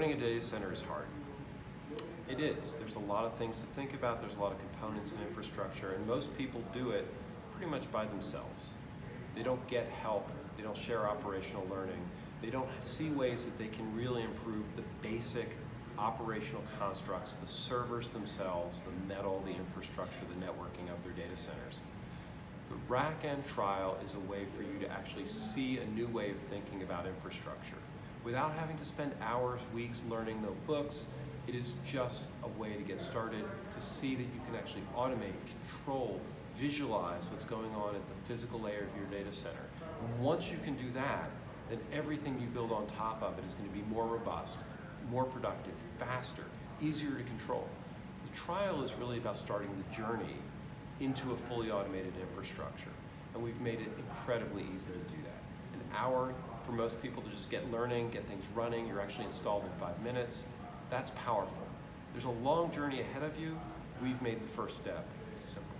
Running a data center is hard. It is. There's a lot of things to think about. There's a lot of components and infrastructure, and most people do it pretty much by themselves. They don't get help. They don't share operational learning. They don't see ways that they can really improve the basic operational constructs, the servers themselves, the metal, the infrastructure, the networking of their data centers. The RackN trial is a way for you to actually see a new way of thinking about infrastructure. Without having to spend hours, weeks learning the books, it is just a way to get started to see that you can actually automate, control, visualize what's going on at the physical layer of your data center. And once you can do that, then everything you build on top of it is going to be more robust, more productive, faster, easier to control. The trial is really about starting the journey into a fully automated infrastructure. And we've made it incredibly easy to do that. An hour for most people to just get learning, get things running, you're actually installed in five minutes. That's powerful. There's a long journey ahead of you. We've made the first step simple.